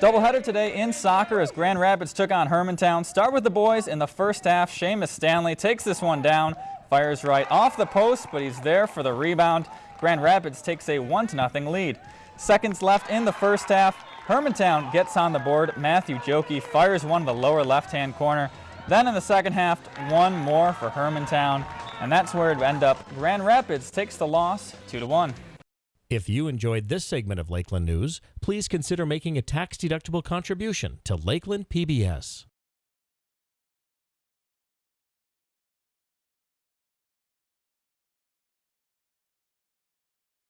Doubleheader today in soccer as Grand Rapids took on Hermantown. Start with the boys in the first half. Seamus Stanley takes this one down, fires right off the post, but he's there for the rebound. Grand Rapids takes a 1-0 lead. Seconds left in the first half. Hermantown gets on the board. Matthew Jokey fires one to the lower left-hand corner. Then in the second half, one more for Hermantown, and that's where it end up. Grand Rapids takes the loss 2-1. If you enjoyed this segment of Lakeland News, please consider making a tax-deductible contribution to Lakeland PBS.